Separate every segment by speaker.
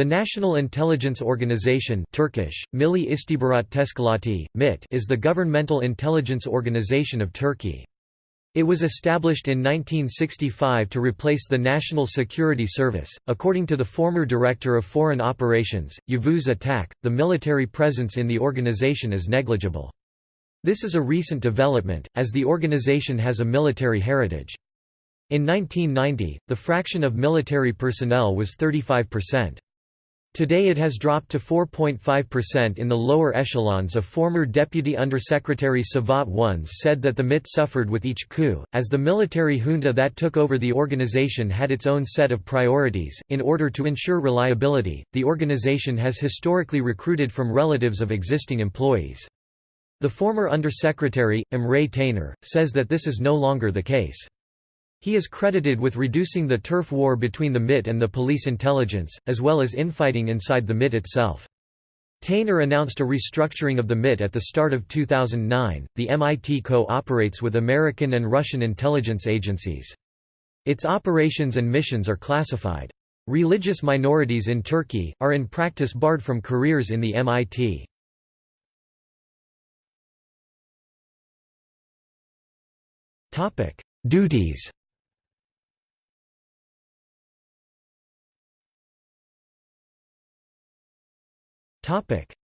Speaker 1: The National Intelligence Organization Turkish, Milli İstihbarat Teşkilatı, MIT is the governmental intelligence organization of Turkey. It was established in 1965 to replace the National Security Service. According to the former Director of Foreign Operations, Yavuz Atak, the military presence in the organization is negligible. This is a recent development, as the organization has a military heritage. In 1990, the fraction of military personnel was 35%. Today it has dropped to 4.5% in the lower echelons a former Deputy Undersecretary Savat once said that the MIT suffered with each coup, as the military junta that took over the organization had its own set of priorities. In order to ensure reliability, the organization has historically recruited from relatives of existing employees. The former Undersecretary, Emre Taner, says that this is no longer the case. He is credited with reducing the turf war between the MIT and the police intelligence, as well as infighting inside the MIT itself. Taner announced a restructuring of the MIT at the start of 2009. The MIT co-operates with American and Russian intelligence agencies. Its operations and missions are classified. Religious minorities in Turkey, are in practice barred from careers in the MIT. Topic: Duties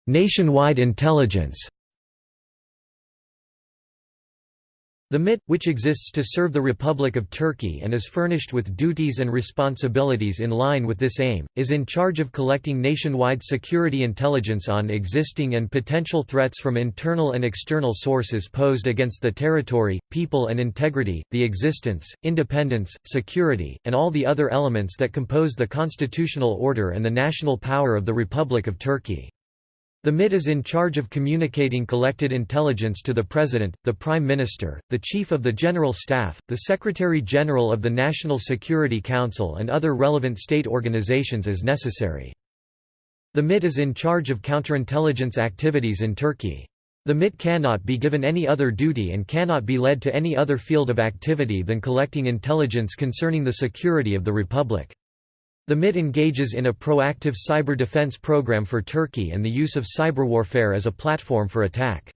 Speaker 1: Nationwide intelligence The MIT, which exists to serve the Republic of Turkey and is furnished with duties and responsibilities in line with this aim, is in charge of collecting nationwide security intelligence on existing and potential threats from internal and external sources posed against the territory, people and integrity, the existence, independence, security, and all the other elements that compose the constitutional order and the national power of the Republic of Turkey. The MIT is in charge of communicating collected intelligence to the President, the Prime Minister, the Chief of the General Staff, the Secretary-General of the National Security Council and other relevant state organizations as necessary. The MIT is in charge of counterintelligence activities in Turkey. The MIT cannot be given any other duty and cannot be led to any other field of activity than collecting intelligence concerning the security of the Republic. The MIT engages in a proactive cyber defense program for Turkey and the use of cyberwarfare as a platform for attack.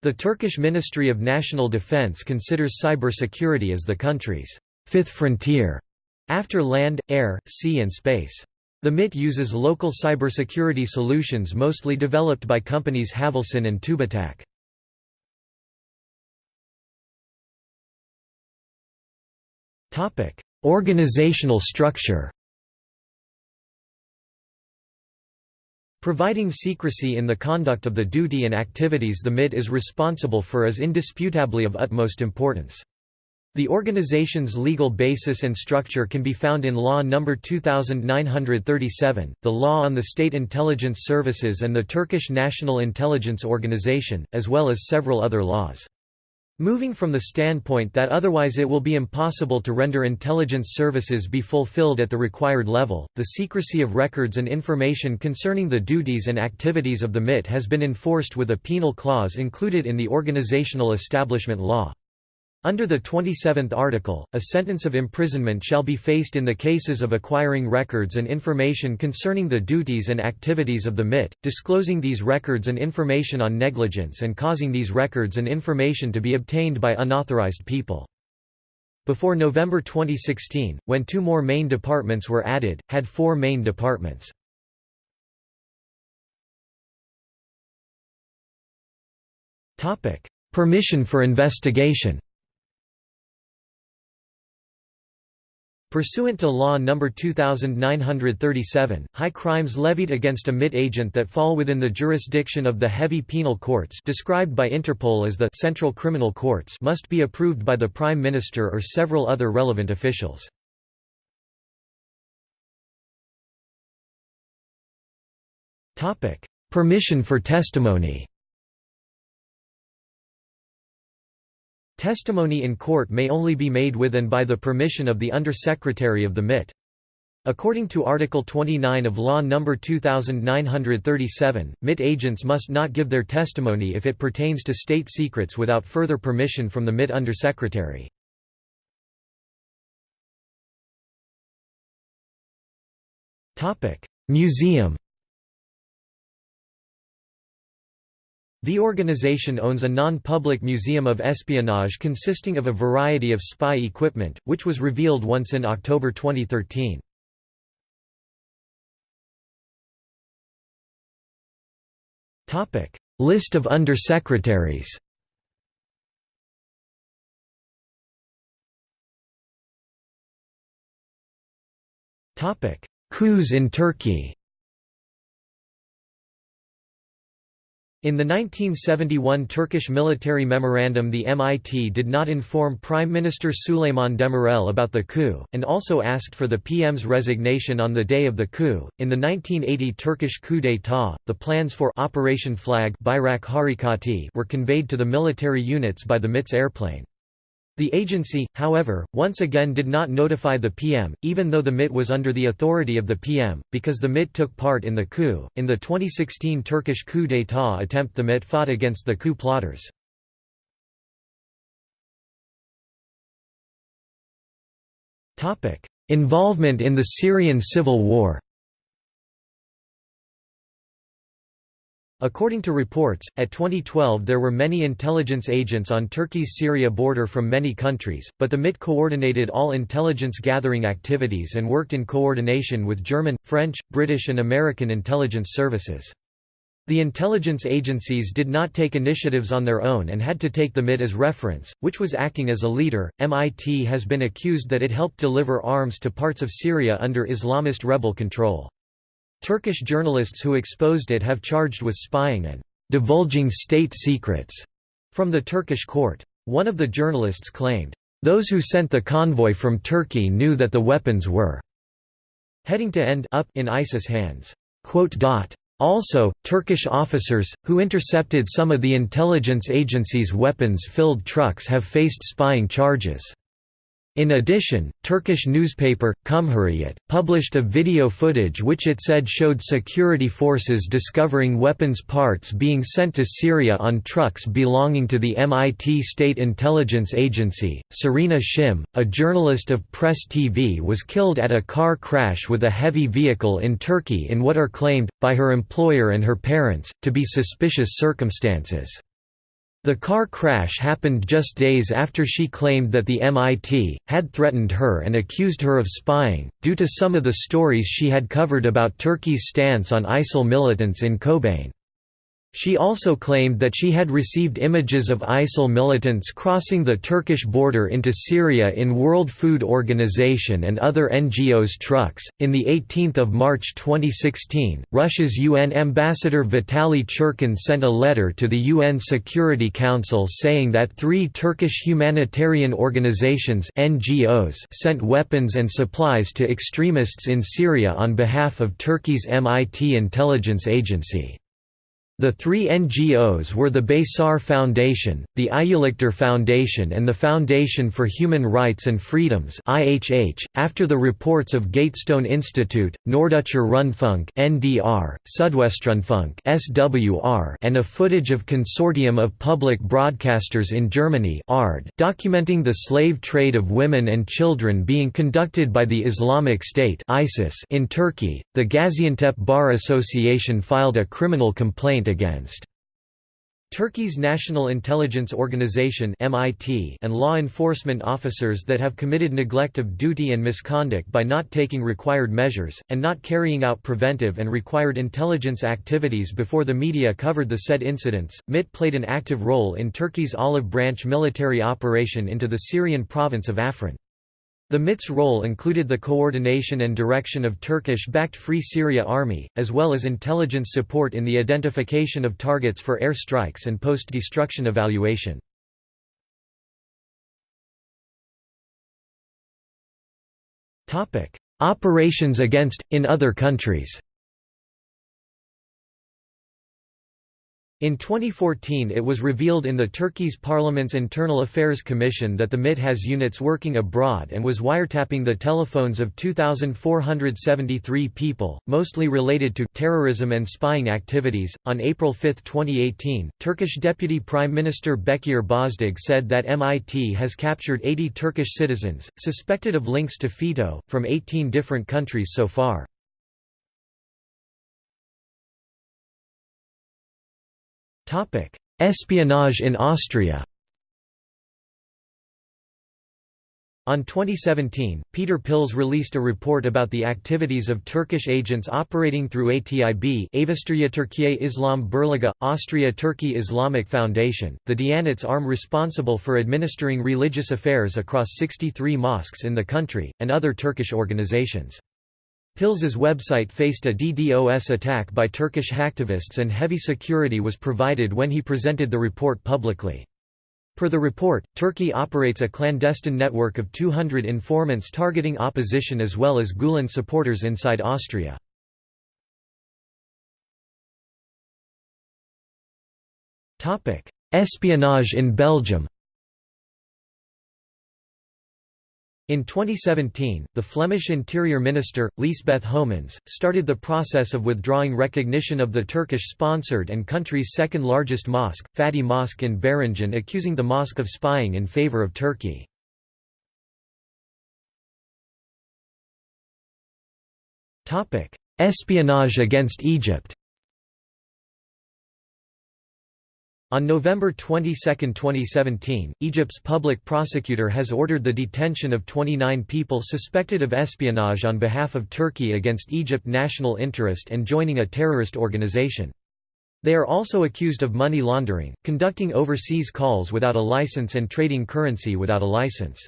Speaker 1: The Turkish Ministry of National Defense considers cybersecurity as the country's fifth frontier, after land, air, sea and space. The MIT uses local cybersecurity solutions mostly developed by companies Havelsan and TÜBİTAK. Organizational structure Providing secrecy in the conduct of the duty and activities the MIT is responsible for is indisputably of utmost importance. The organization's legal basis and structure can be found in Law No. 2937, the Law on the State Intelligence Services and the Turkish National Intelligence Organization, as well as several other laws. Moving from the standpoint that otherwise it will be impossible to render intelligence services be fulfilled at the required level, the secrecy of records and information concerning the duties and activities of the MIT has been enforced with a penal clause included in the Organizational Establishment Law. Under the 27th article, a sentence of imprisonment shall be faced in the cases of acquiring records and information concerning the duties and activities of the MIT, disclosing these records and information on negligence and causing these records and information to be obtained by unauthorized people. Before November 2016, when two more main departments were added, had four main departments. Permission for investigation Pursuant to Law No. 2937, high crimes levied against a MIT agent that fall within the jurisdiction of the heavy penal courts described by Interpol as the Central Criminal Courts must be approved by the Prime Minister or several other relevant officials. Permission for testimony Testimony in court may only be made with and by the permission of the Undersecretary of the MIT. According to Article 29 of Law No. 2937, MIT agents must not give their testimony if it pertains to state secrets without further permission from the MIT Undersecretary. Museum The organization owns a non-public museum of espionage consisting of a variety of spy equipment, which was revealed once in October 2013. List of undersecretaries Coups in Turkey In the 1971 Turkish military memorandum the MIT did not inform Prime Minister Süleyman Demirel about the coup, and also asked for the PM's resignation on the day of the coup. In the 1980 Turkish coup d'état, the plans for Operation Flag Bayrak Harekatı were conveyed to the military units by the MIT's airplane. The agency, however, once again did not notify the PM, even though the MIT was under the authority of the PM, because the MIT took part in the coup. In the 2016 Turkish coup d'état attempt, the MIT fought against the coup plotters. Involvement in the Syrian civil war According to reports, at 2012 there were many intelligence agents on Turkey's Syria border from many countries, but the MIT coordinated all intelligence gathering activities and worked in coordination with German, French, British and American intelligence services. The intelligence agencies did not take initiatives on their own and had to take the MIT as reference, which was acting as a leader. MIT has been accused that it helped deliver arms to parts of Syria under Islamist rebel control. Turkish journalists who exposed it have charged with spying and divulging state secrets from the Turkish court. One of the journalists claimed, "...those who sent the convoy from Turkey knew that the weapons were heading to end up in ISIS hands." Also, Turkish officers, who intercepted some of the intelligence agency's weapons-filled trucks have faced spying charges. In addition, Turkish newspaper, Cumhuriyet, published a video footage which it said showed security forces discovering weapons parts being sent to Syria on trucks belonging to the MIT State Intelligence Agency. Serena Shim, a journalist of Press TV, was killed at a car crash with a heavy vehicle in Turkey in what are claimed, by her employer and her parents, to be suspicious circumstances. The car crash happened just days after she claimed that the MIT had threatened her and accused her of spying, due to some of the stories she had covered about Turkey's stance on ISIL militants in Kobane. She also claimed that she had received images of ISIL militants crossing the Turkish border into Syria in World Food Organization and other NGOs trucks. In the 18th of March 2016, Russia's UN ambassador Vitaly Churkin sent a letter to the UN Security Council saying that 3 Turkish humanitarian organizations NGOs sent weapons and supplies to extremists in Syria on behalf of Turkey's MIT intelligence agency. The three NGOs were the Beşar Foundation, the İyilikder Foundation and the Foundation for Human Rights and Freedoms. .After the reports of Gatestone Institute, Norddeutscher Rundfunk NDR, Südwestrundfunk SWR, and a footage of Consortium of Public Broadcasters in Germany ARD, documenting the slave trade of women and children being conducted by the Islamic State ISIS in Turkey, the Gaziantep Bar Association filed a criminal complaint against Turkey's National Intelligence Organization (MIT) and law enforcement officers that have committed neglect of duty and misconduct by not taking required measures and not carrying out preventive and required intelligence activities before the media covered the said incidents. MIT played an active role in Turkey's Olive Branch military operation into the Syrian province of Afrin. The MIT's role included the coordination and direction of Turkish-backed Free Syria Army, as well as intelligence support in the identification of targets for air strikes and post-destruction evaluation. Operations against, in other countries In 2014 it was revealed in the Turkey's parliament's Internal Affairs Commission that the MIT has units working abroad and was wiretapping the telephones of 2,473 people, mostly related to terrorism and spying activities. On April 5, 2018, Turkish Deputy Prime Minister Bekir Bozdağ said that MIT has captured 80 Turkish citizens, suspected of links to FETÖ, from 18 different countries so far. Espionage in Austria On 2017, Peter Pilz released a report about the activities of Turkish agents operating through ATIB Avusturya Türkiye Islam Birliği, Austria-Turkey Islamic Foundation, the Diyanet's arm responsible for administering religious affairs across 63 mosques in the country, and other Turkish organizations. Pilz's website faced a DDoS attack by Turkish hacktivists and heavy security was provided when he presented the report publicly. Per the report, Turkey operates a clandestine network of 200 informants targeting opposition as well as Gulen supporters inside Austria. Espionage in Belgium In 2017, the Flemish Interior Minister, Liesbeth Homans, started the process of withdrawing recognition of the Turkish-sponsored and country's second-largest mosque, Fatih Mosque in Beringen accusing the mosque of spying in favor of Turkey. Espionage against Egypt On November 22, 2017, Egypt's public prosecutor has ordered the detention of 29 people suspected of espionage on behalf of Turkey against Egypt national interest and joining a terrorist organization. They are also accused of money laundering, conducting overseas calls without a license and trading currency without a license.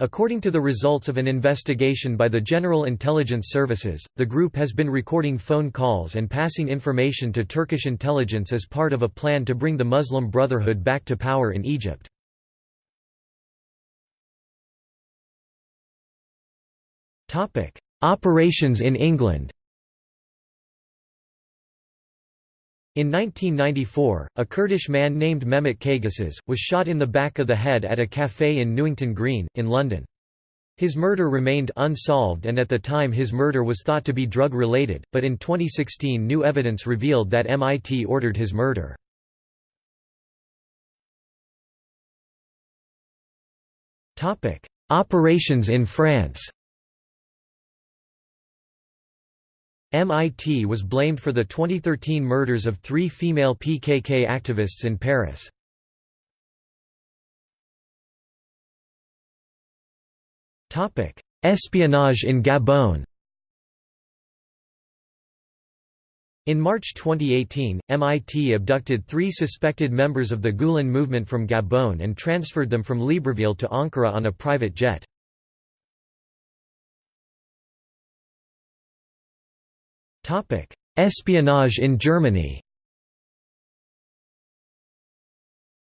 Speaker 1: According to the results of an investigation by the General Intelligence Services, the group has been recording phone calls and passing information to Turkish intelligence as part of a plan to bring the Muslim Brotherhood back to power in Egypt. Operations in England In 1994, a Kurdish man named Mehmet Kaygısız, was shot in the back of the head at a café in Newington Green, in London. His murder remained unsolved and at the time his murder was thought to be drug-related, but in 2016 new evidence revealed that MIT ordered his murder. Operations in France MIT was blamed for the 2013 murders of three female PKK activists in Paris. Espionage in Gabon In March 2018, MIT abducted three suspected members of the Gulen movement from Gabon and transferred them from Libreville to Ankara on a private jet. Espionage in Germany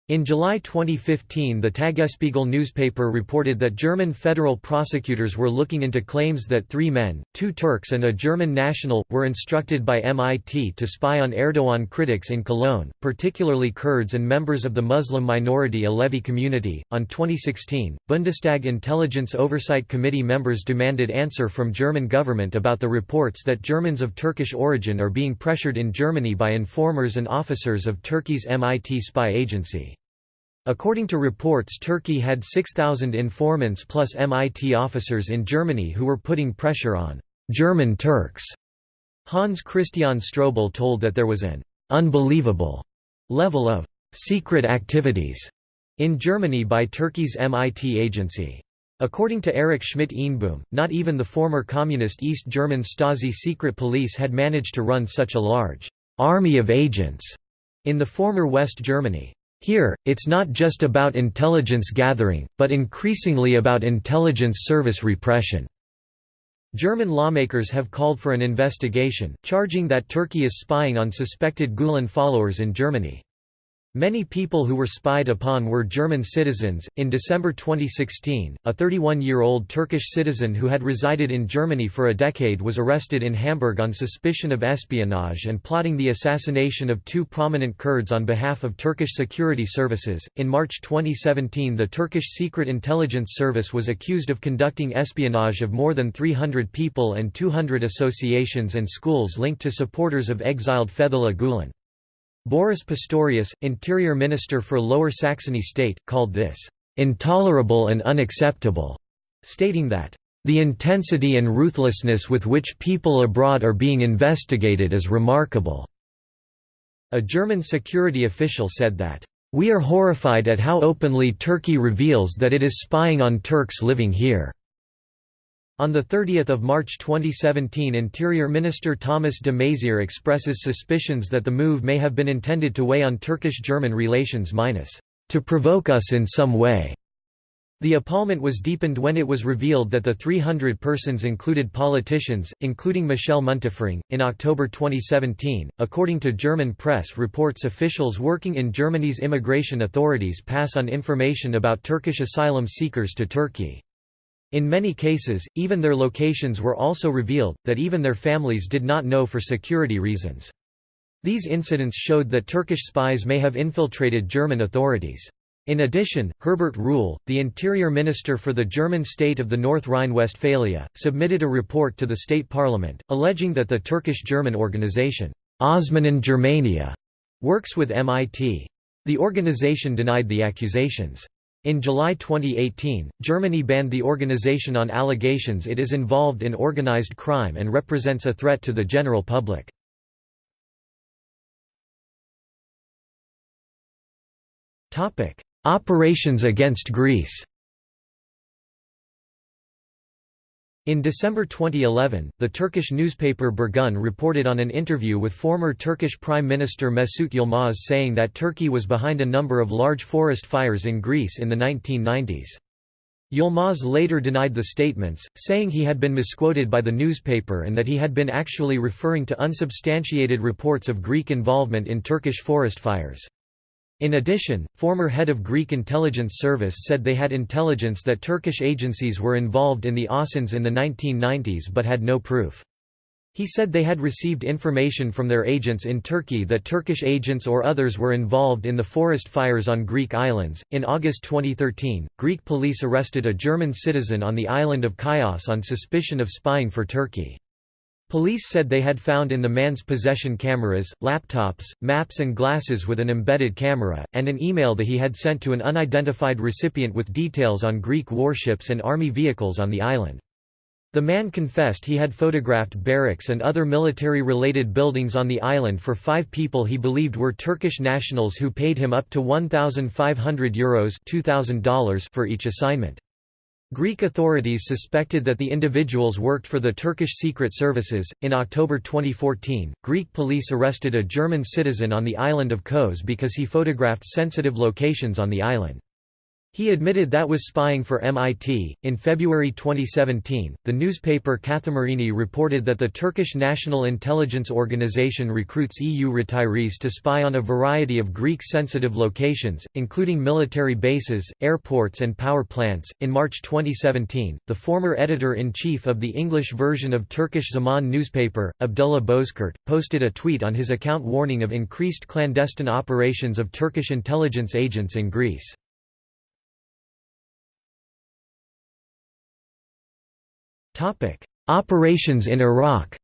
Speaker 1: In July 2015 the Tagesspiegel newspaper reported that German federal prosecutors were looking into claims that three men, two Turks and a German national, were instructed by MIT to spy on Erdogan critics in Cologne, particularly Kurds and members of the Muslim minority Alevi community. On 2016, Bundestag Intelligence Oversight Committee members demanded answer from German government about the reports that Germans of Turkish origin are being pressured in Germany by informers and officers of Turkey's MIT spy agency. According to reports Turkey had 6,000 informants plus MIT officers in Germany who were putting pressure on «German Turks». Hans Christian Strobel told that there was an «unbelievable» level of «secret activities» in Germany by Turkey's MIT agency. According to Erich Schmidt-Eenboom, not even the former communist East German Stasi secret police had managed to run such a large «army of agents» in the former West Germany. Here, it's not just about intelligence gathering, but increasingly about intelligence service repression. German lawmakers have called for an investigation, charging that Turkey is spying on suspected Gulen followers in Germany. Many people who were spied upon were German citizens. In December 2016, a 31 year old Turkish citizen who had resided in Germany for a decade was arrested in Hamburg on suspicion of espionage and plotting the assassination of two prominent Kurds on behalf of Turkish security services. In March 2017, the Turkish Secret Intelligence Service was accused of conducting espionage of more than 300 people and 200 associations and schools linked to supporters of exiled Fethullah Gulen. Boris Pistorius, Interior Minister for Lower Saxony State, called this, "...intolerable and unacceptable", stating that, "...the intensity and ruthlessness with which people abroad are being investigated is remarkable." a German security official said that, "...we are horrified at how openly Turkey reveals that it is spying on Turks living here." On 30 March 2017 Interior Minister Thomas de Maizière expresses suspicions that the move may have been intended to weigh on Turkish-German relations minus, "...to provoke us in some way." The appalment was deepened when it was revealed that the 300 persons included politicians, including Michelle Müntefering. In October 2017, according to German press reports, officials working in Germany's immigration authorities pass on information about Turkish asylum seekers to Turkey. In many cases, even their locations were also revealed, that even their families did not know for security reasons. These incidents showed that Turkish spies may have infiltrated German authorities. In addition, Herbert Reul, the interior minister for the German state of the North Rhine-Westphalia, submitted a report to the state parliament, alleging that the Turkish-German organization, Osmanen Germania, works with MIT. The organization denied the accusations. In July 2018, Germany banned the organization on allegations it is involved in organized crime and represents a threat to the general public. Operations against Greece In December 2011, the Turkish newspaper Birgun reported on an interview with former Turkish Prime Minister Mesut Yilmaz saying that Turkey was behind a number of large forest fires in Greece in the 1990s. Yilmaz later denied the statements, saying he had been misquoted by the newspaper and that he had been actually referring to unsubstantiated reports of Greek involvement in Turkish forest fires. In addition, former head of Greek intelligence service said they had intelligence that Turkish agencies were involved in the Asins in the 1990s but had no proof. He said they had received information from their agents in Turkey that Turkish agents or others were involved in the forest fires on Greek islands. In August 2013, Greek police arrested a German citizen on the island of Chios on suspicion of spying for Turkey. Police said they had found in the man's possession cameras, laptops, maps and glasses with an embedded camera, and an email that he had sent to an unidentified recipient with details on Greek warships and army vehicles on the island. The man confessed he had photographed barracks and other military-related buildings on the island for five people he believed were Turkish nationals who paid him up to €1,500 Euros $2,000 for each assignment. Greek authorities suspected that the individuals worked for the Turkish Secret Services. In October 2014, Greek police arrested a German citizen on the island of Kos because he photographed sensitive locations on the island. He admitted that was spying for MIT. In February 2017, the newspaper Kathimerini reported that the Turkish National Intelligence Organization recruits EU retirees to spy on a variety of Greek sensitive locations, including military bases, airports, and power plants. In March 2017, the former editor in chief of the English version of Turkish Zaman newspaper, Abdullah Bozkurt, posted a tweet on his account warning of increased clandestine operations of Turkish intelligence agents in Greece. Topic: Operations in Iraq.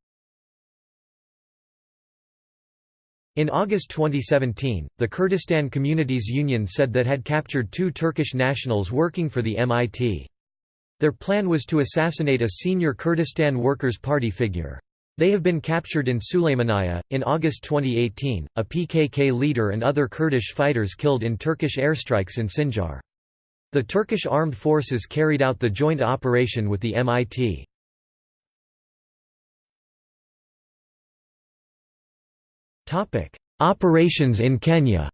Speaker 1: In August 2017, the Kurdistan Communities Union said that had captured two Turkish nationals working for the MIT. Their plan was to assassinate a senior Kurdistan Workers' Party figure. They have been captured in Sulaymaniyah. In August 2018, a PKK leader and other Kurdish fighters killed in Turkish airstrikes in Sinjar. The Turkish armed forces carried out the joint operation with the MIT. Operations in Kenya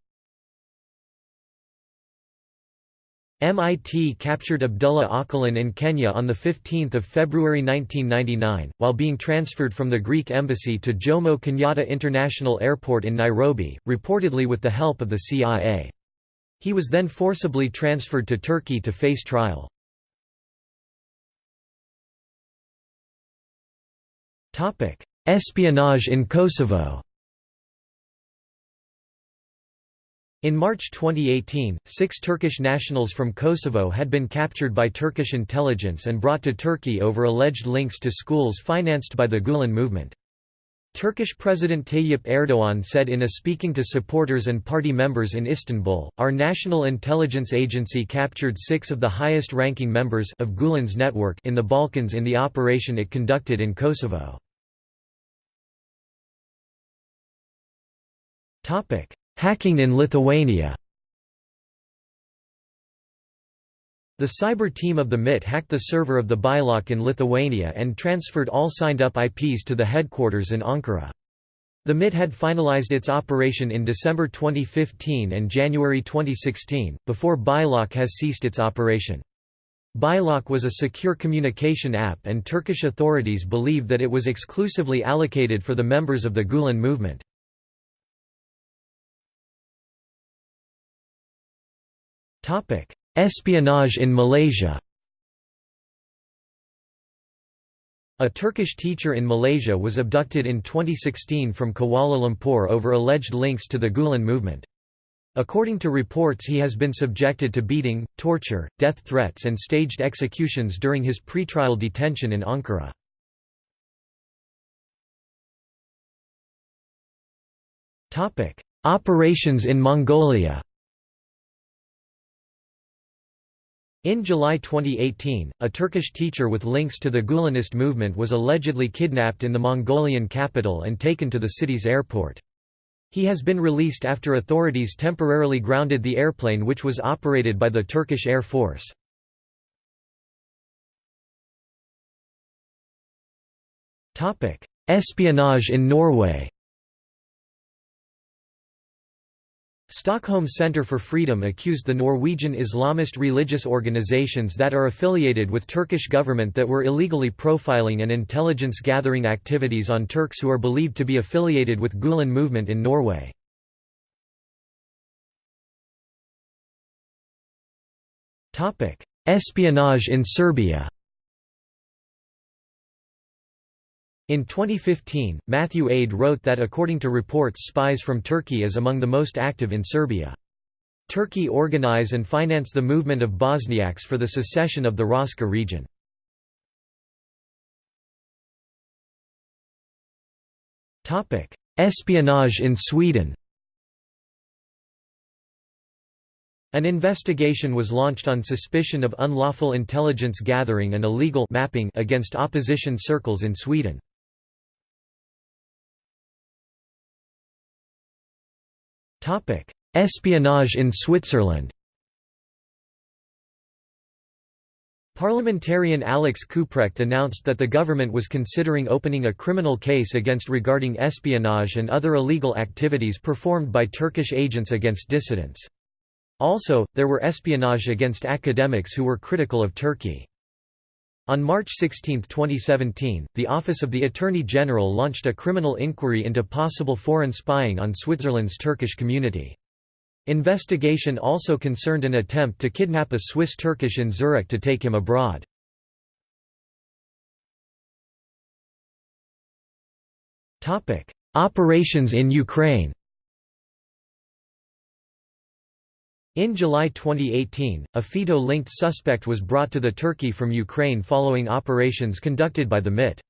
Speaker 1: MIT captured Abdullah Öcalan in Kenya on 15 February 1999, while being transferred from the Greek embassy to Jomo Kenyatta International Airport in Nairobi, reportedly with the help of the CIA. He was then forcibly transferred to Turkey to face trial. Espionage in Kosovo In March 2018, six Turkish nationals from Kosovo had been captured by Turkish intelligence and brought to Turkey over alleged links to schools financed by the Gulen movement. Turkish President Tayyip Erdoğan said in a speaking to supporters and party members in Istanbul, our national intelligence agency captured six of the highest-ranking members of Gulen's network in the Balkans in the operation it conducted in Kosovo. Hacking in Lithuania The cyber team of the MIT hacked the server of the Bylock in Lithuania and transferred all signed-up IPs to the headquarters in Ankara. The MIT had finalized its operation in December 2015 and January 2016, before Bylock has ceased its operation. Bylock was a secure communication app and Turkish authorities believe that it was exclusively allocated for the members of the Gulen movement. Espionage in Malaysia A Turkish teacher in Malaysia was abducted in 2016 from Kuala Lumpur over alleged links to the Gulen movement. According to reports he has been subjected to beating, torture, death threats and staged executions during his pretrial detention in Ankara. Operations in Mongolia In July 2018, a Turkish teacher with links to the Gulenist movement was allegedly kidnapped in the Mongolian capital and taken to the city's airport. He has been released after authorities temporarily grounded the airplane which was operated by the Turkish Air Force. Espionage in Norway Stockholm Center for Freedom accused the Norwegian Islamist religious organizations that are affiliated with Turkish government that were illegally profiling and intelligence gathering activities on Turks who are believed to be affiliated with Gulen movement in Norway. Espionage in Serbia In 2015, Matthew Aid wrote that according to reports spies from Turkey is among the most active in Serbia. Turkey organize and finance the movement of Bosniaks for the secession of the Raška region. Espionage in Sweden An investigation was launched on suspicion of unlawful intelligence gathering and illegal mapping against opposition circles in Sweden. Espionage in Switzerland Parliamentarian Alex Kuprecht announced that the government was considering opening a criminal case against regarding espionage and other illegal activities performed by Turkish agents against dissidents. Also, there were espionage against academics who were critical of Turkey. On March 16, 2017, the Office of the Attorney General launched a criminal inquiry into possible foreign spying on Switzerland's Turkish community. Investigation also concerned an attempt to kidnap a Swiss Turkish in Zurich to take him abroad. Operations in Ukraine In July 2018, a FETÖ-linked suspect was brought to the Turkey from Ukraine following operations conducted by the MIT.